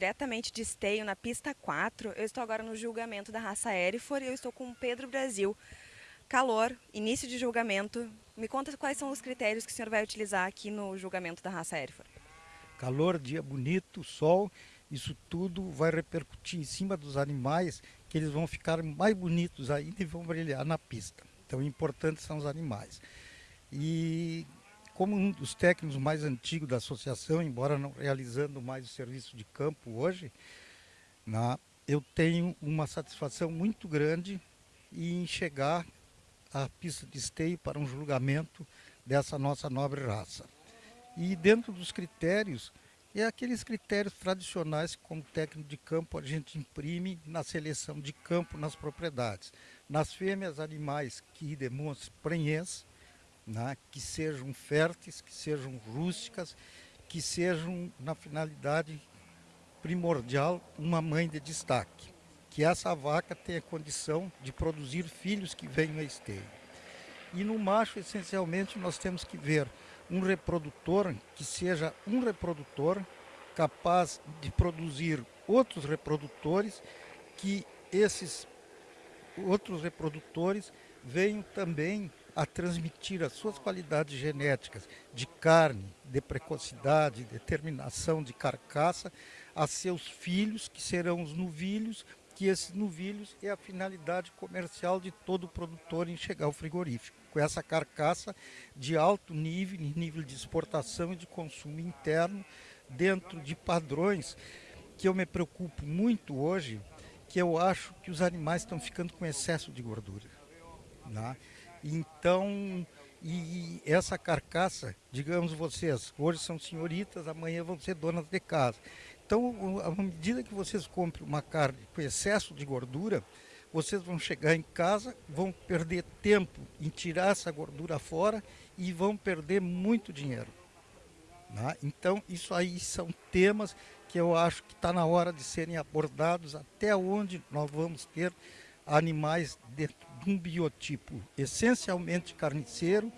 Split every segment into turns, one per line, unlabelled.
diretamente de Esteio, na pista 4. Eu estou agora no julgamento da raça Erifor e eu estou com o Pedro Brasil. Calor, início de julgamento. Me conta quais são os critérios que o senhor vai utilizar aqui no julgamento da raça Erifor.
Calor, dia bonito, sol, isso tudo vai repercutir em cima dos animais, que eles vão ficar mais bonitos ainda e vão brilhar na pista. Então, importantes são os animais. E como um dos técnicos mais antigos da associação, embora não realizando mais o serviço de campo hoje, na, eu tenho uma satisfação muito grande em chegar à pista de esteio para um julgamento dessa nossa nobre raça. E dentro dos critérios, é aqueles critérios tradicionais que como técnico de campo a gente imprime na seleção de campo nas propriedades. Nas fêmeas, animais que demonstram prenhez, né, que sejam férteis, que sejam rústicas, que sejam, na finalidade primordial, uma mãe de destaque. Que essa vaca tenha condição de produzir filhos que venham a esteio. E no macho, essencialmente, nós temos que ver um reprodutor que seja um reprodutor capaz de produzir outros reprodutores, que esses outros reprodutores venham também a transmitir as suas qualidades genéticas de carne, de precocidade, determinação de carcaça a seus filhos, que serão os novilhos, que esses novilhos é a finalidade comercial de todo produtor em chegar ao frigorífico, com essa carcaça de alto nível, nível de exportação e de consumo interno, dentro de padrões que eu me preocupo muito hoje, que eu acho que os animais estão ficando com excesso de gordura. Né? Então, e essa carcaça, digamos vocês, hoje são senhoritas, amanhã vão ser donas de casa. Então, à medida que vocês comprem uma carne com excesso de gordura, vocês vão chegar em casa, vão perder tempo em tirar essa gordura fora e vão perder muito dinheiro. Né? Então, isso aí são temas que eu acho que está na hora de serem abordados até onde nós vamos ter animais dentro de um biotipo essencialmente carniceiro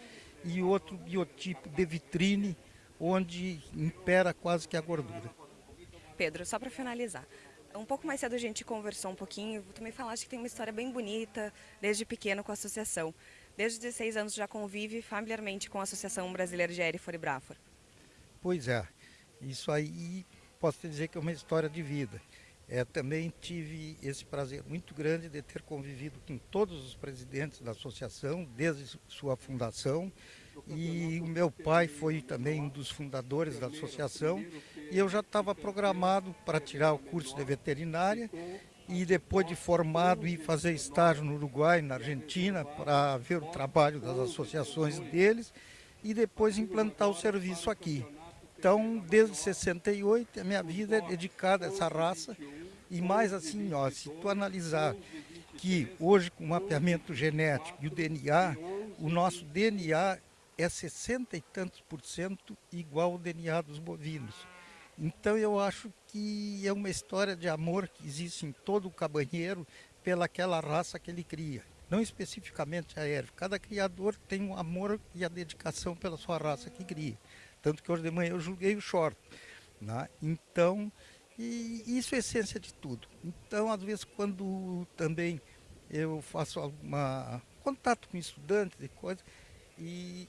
e outro biotipo de vitrine, onde impera quase que a gordura.
Pedro, só para finalizar, um pouco mais cedo a gente conversou um pouquinho, tu me falaste que tem uma história bem bonita desde pequeno com a associação. Desde 16 anos já convive familiarmente com a Associação Brasileira de Erifor e Brafor.
Pois é, isso aí posso te dizer que é uma história de vida. É, também tive esse prazer muito grande de ter convivido com todos os presidentes da associação, desde sua fundação. E o meu pai foi também um dos fundadores da associação. E eu já estava programado para tirar o curso de veterinária e depois de formado ir fazer estágio no Uruguai, na Argentina, para ver o trabalho das associações deles e depois implantar o serviço aqui. Então, desde 68, a minha vida é dedicada a essa raça. E mais assim, ó, se tu analisar que hoje com o mapeamento genético e o DNA, o nosso DNA é 60 e tantos por cento igual ao DNA dos bovinos. Então eu acho que é uma história de amor que existe em todo o cabanheiro pelaquela raça que ele cria. Não especificamente a erva. Cada criador tem um amor e a dedicação pela sua raça que cria. Tanto que hoje de manhã eu julguei o short. Né? Então, e isso é essência de tudo. Então, às vezes, quando também eu faço alguma contato com estudantes e coisas, e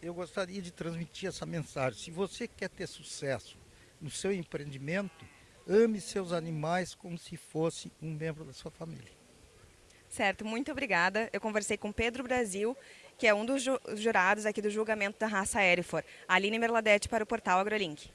eu gostaria de transmitir essa mensagem. Se você quer ter sucesso no seu empreendimento, ame seus animais como se fosse um membro da sua família.
Certo, muito obrigada. Eu conversei com Pedro Brasil, que é um dos jurados aqui do julgamento da raça Erifor. Aline Merladete para o portal AgroLink.